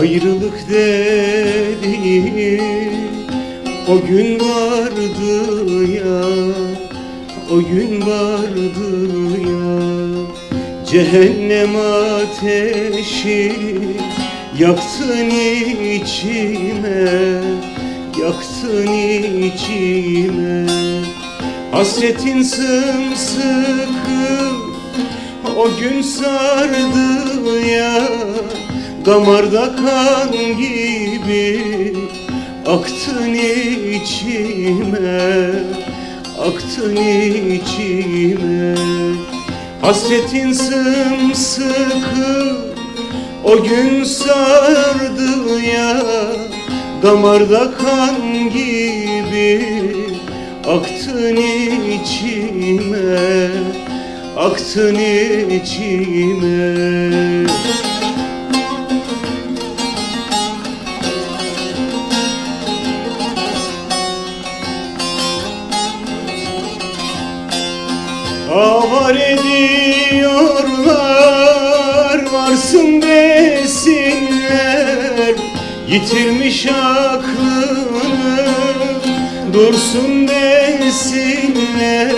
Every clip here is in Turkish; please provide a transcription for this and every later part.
Ayrılık dedi o gün vardı ya O gün vardı ya. Cehennem ateşi Yaktın içime Yaktın içime. Hasretin sımsıkı o gün sardı ya Damarda kan gibi Aktın içime Aktın içime. Hasretin sımsıkı O gün sardı ya. Damarda kan gibi Aktın içime Aktın içime Avar ediyorlar varsın desinler. Yitirmiş aklını dursun desinler.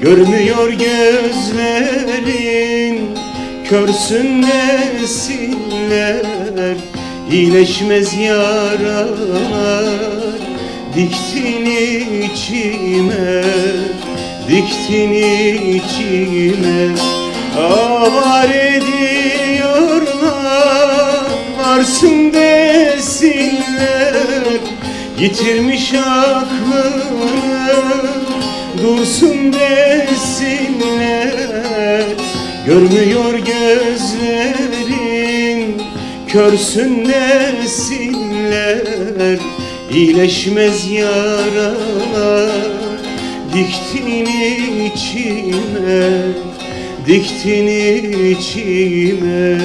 Görmüyor gözlerin körsün desinler. İyileşmez yaralar diktin içime Diktin içime Avar ediyorlar. Varsın desinler Yitirmiş aklını Dursun desinler Görmüyor gözlerin. Körsün desinler İyileşmez yaralar Diktin içime, diktin içime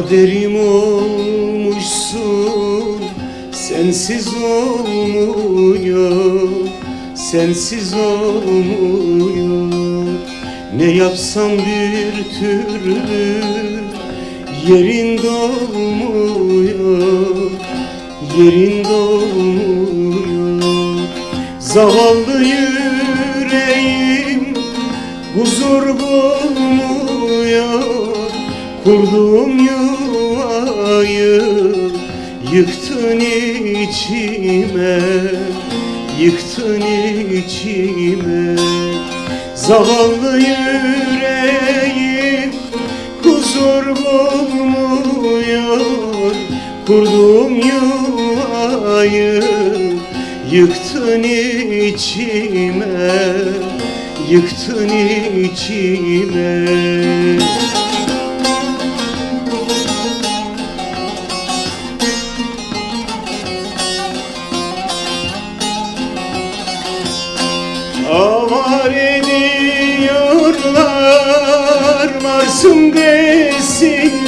Kaderim olmuşsun. Sensiz olmuyor Sensiz olmuyor. Ne yapsam bir türlü Yerin dolmuyor Yerin dolmuyor. Zavallı yüreğim Huzur bulmuyor Kurduğum yıktın içime Yıktın içime. Zavallı yüreğim huzur bulmuyor. Kurduğum yuvayı yıktın içime Yıktın içime varsın desinler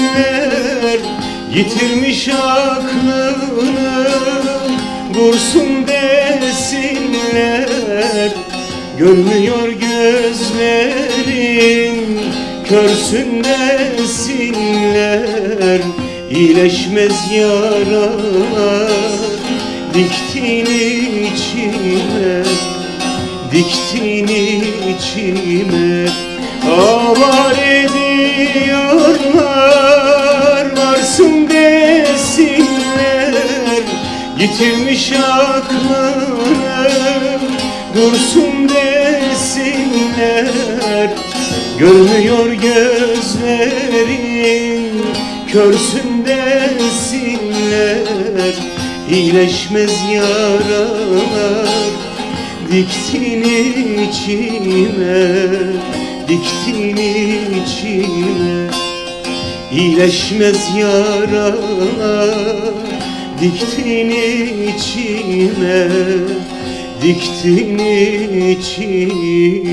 Yitirmiş aklını dursun desinler. Görmüyor gözlerin körsün desinler. İyileşmez yaralar diktin içime Diktin içime. Avar Yitirmiş aklını Dursun desinler. Görmüyor gözlerin Körsün desinler. İyileşmez yaralar Diktin içime Diktin içime. İyileşmez yaralar Diktin içime Diktin içime